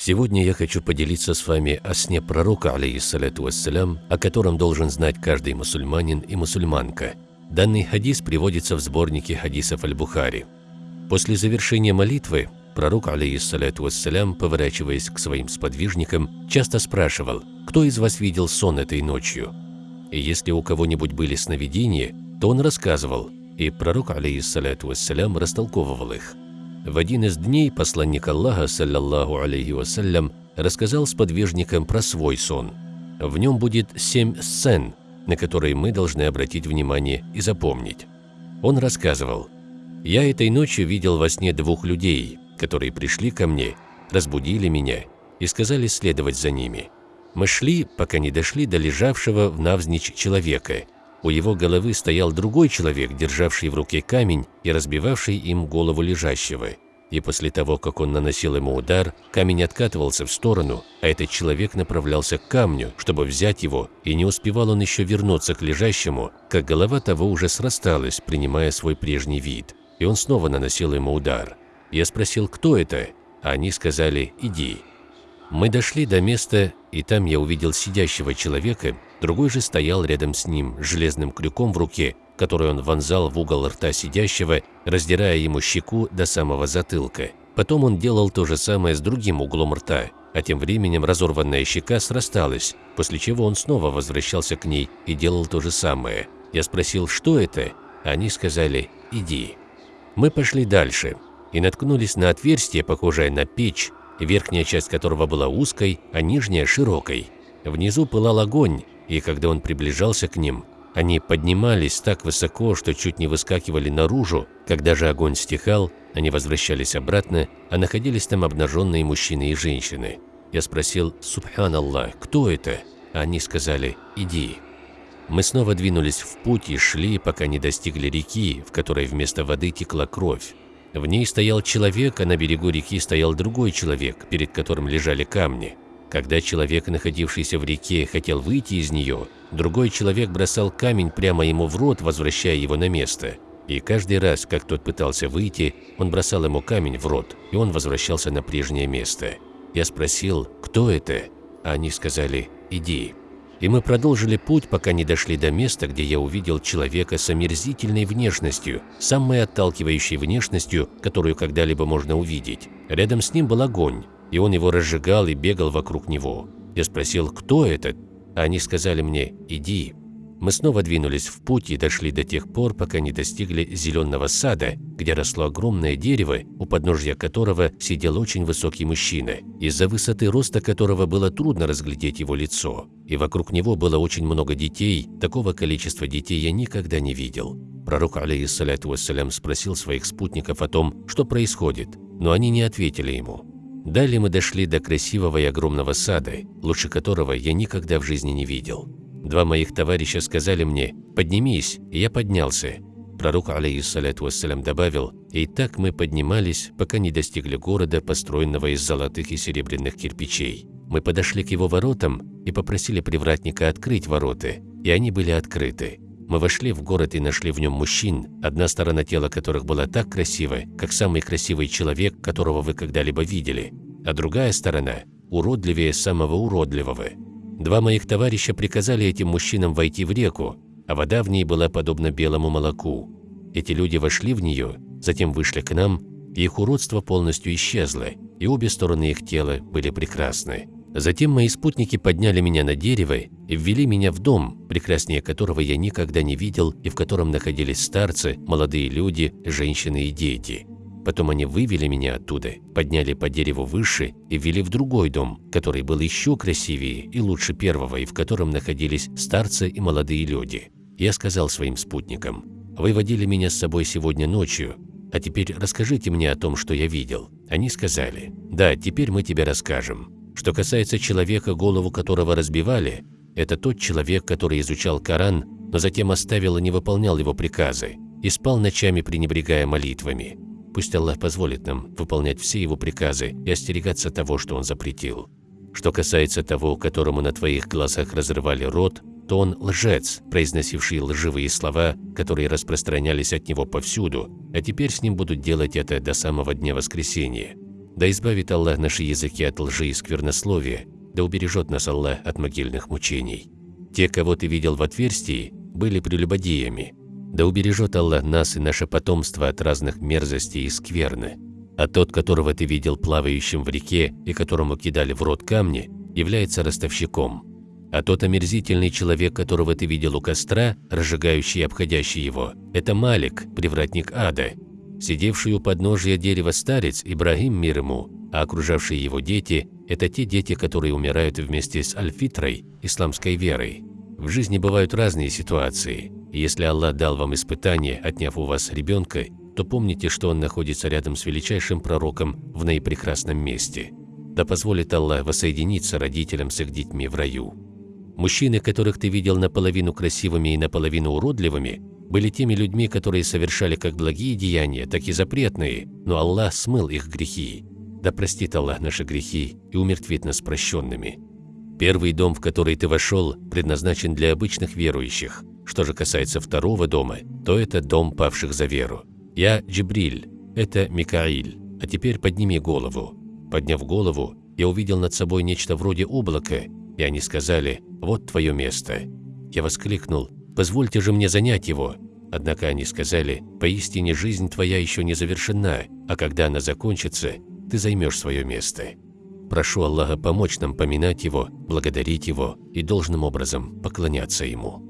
Сегодня я хочу поделиться с вами о сне пророка, алейхиссаляту вассалям, о котором должен знать каждый мусульманин и мусульманка. Данный хадис приводится в сборнике хадисов Аль-Бухари. После завершения молитвы пророк, алейхиссаляту вассалям, поворачиваясь к своим сподвижникам, часто спрашивал, кто из вас видел сон этой ночью? И если у кого-нибудь были сновидения, то он рассказывал, и пророк, алейхиссаляту вассалям, растолковывал их. В один из дней посланник Аллаха, саллаллаху алейхи вассалям, рассказал сподвижникам про свой сон. В нем будет семь сцен, на которые мы должны обратить внимание и запомнить. Он рассказывал, «Я этой ночью видел во сне двух людей, которые пришли ко мне, разбудили меня и сказали следовать за ними. Мы шли, пока не дошли до лежавшего в навзничь человека – у его головы стоял другой человек, державший в руке камень и разбивавший им голову лежащего. И после того, как он наносил ему удар, камень откатывался в сторону, а этот человек направлялся к камню, чтобы взять его, и не успевал он еще вернуться к лежащему, как голова того уже срасталась, принимая свой прежний вид. И он снова наносил ему удар. Я спросил, кто это, а они сказали «иди». Мы дошли до места, и там я увидел сидящего человека, другой же стоял рядом с ним, железным крюком в руке, который он вонзал в угол рта сидящего, раздирая ему щеку до самого затылка. Потом он делал то же самое с другим углом рта, а тем временем разорванная щека срасталась, после чего он снова возвращался к ней и делал то же самое. Я спросил, что это? Они сказали «иди». Мы пошли дальше и наткнулись на отверстие, похожее на печь, верхняя часть которого была узкой, а нижняя – широкой. Внизу пылал огонь, и когда он приближался к ним, они поднимались так высоко, что чуть не выскакивали наружу. Когда же огонь стихал, они возвращались обратно, а находились там обнаженные мужчины и женщины. Я спросил «Субханаллах, кто это?» Они сказали «Иди». Мы снова двинулись в путь и шли, пока не достигли реки, в которой вместо воды текла кровь. В ней стоял человек, а на берегу реки стоял другой человек, перед которым лежали камни. Когда человек, находившийся в реке, хотел выйти из нее, другой человек бросал камень прямо ему в рот, возвращая его на место. И каждый раз, как тот пытался выйти, он бросал ему камень в рот, и он возвращался на прежнее место. Я спросил, кто это? А они сказали, иди. И мы продолжили путь, пока не дошли до места, где я увидел человека с омерзительной внешностью, самой отталкивающей внешностью, которую когда-либо можно увидеть. Рядом с ним был огонь, и он его разжигал и бегал вокруг него. Я спросил, кто этот? А они сказали мне, иди. Мы снова двинулись в путь и дошли до тех пор, пока не достигли зеленого сада, где росло огромное дерево, у подножья которого сидел очень высокий мужчина, из-за высоты роста которого было трудно разглядеть его лицо. И вокруг него было очень много детей, такого количества детей я никогда не видел. Пророк, алейхиссаляту вассалям, спросил своих спутников о том, что происходит, но они не ответили ему. Далее мы дошли до красивого и огромного сада, лучше которого я никогда в жизни не видел. Два моих товарища сказали мне «поднимись», и я поднялся. Пророк, алейхиссаляту вассалям, добавил «и так мы поднимались, пока не достигли города, построенного из золотых и серебряных кирпичей». Мы подошли к его воротам и попросили привратника открыть ворота, и они были открыты. Мы вошли в город и нашли в нем мужчин, одна сторона тела которых была так красива, как самый красивый человек, которого вы когда-либо видели, а другая сторона – уродливее самого уродливого. Два моих товарища приказали этим мужчинам войти в реку, а вода в ней была подобна белому молоку. Эти люди вошли в нее, затем вышли к нам, и их уродство полностью исчезло, и обе стороны их тела были прекрасны. Затем мои спутники подняли меня на дерево и ввели меня в дом, прекраснее которого я никогда не видел и в котором находились старцы, молодые люди, женщины и дети. Потом они вывели меня оттуда, подняли по дереву выше и ввели в другой дом, который был еще красивее и лучше первого, и в котором находились старцы и молодые люди. Я сказал своим спутникам, «Вы водили меня с собой сегодня ночью, а теперь расскажите мне о том, что я видел». Они сказали, «Да, теперь мы тебе расскажем». Что касается человека, голову которого разбивали, это тот человек, который изучал Коран, но затем оставил и не выполнял его приказы, и спал ночами, пренебрегая молитвами. Пусть Аллах позволит нам выполнять все его приказы и остерегаться того, что он запретил. Что касается того, которому на твоих глазах разрывали рот, то он лжец, произносивший лживые слова, которые распространялись от него повсюду, а теперь с ним будут делать это до самого дня воскресения. Да избавит Аллах наши языки от лжи и сквернословия, да убережет нас Аллах от могильных мучений. Те, кого ты видел в отверстии, были прелюбодеями. Да убережет Аллах нас и наше потомство от разных мерзостей и скверны. А тот, которого ты видел плавающим в реке и которому кидали в рот камни, является ростовщиком. А тот омерзительный человек, которого ты видел у костра, разжигающий и обходящий его, это Малик, привратник ада. Сидевший у подножия дерева старец Ибрагим мир ему, а окружавшие его дети – это те дети, которые умирают вместе с альфитрой, исламской верой. В жизни бывают разные ситуации, если Аллах дал вам испытание, отняв у вас ребенка, то помните, что он находится рядом с величайшим пророком в наипрекрасном месте. Да позволит Аллах воссоединиться родителям с их детьми в раю. Мужчины, которых ты видел наполовину красивыми и наполовину уродливыми, были теми людьми, которые совершали как благие деяния, так и запретные, но Аллах смыл их грехи. Да простит Аллах наши грехи и умертвит нас прощенными. Первый дом, в который ты вошел, предназначен для обычных верующих. Что же касается второго дома, то это дом павших за веру. Я Джибриль, это Микаиль. А теперь подними голову. Подняв голову, я увидел над собой нечто вроде облака, и они сказали «Вот твое место». Я воскликнул «Позвольте же мне занять его». Однако они сказали «Поистине жизнь твоя еще не завершена, а когда она закончится, ты займешь свое место. Прошу Аллаха помочь нам поминать Его, благодарить Его и должным образом поклоняться Ему.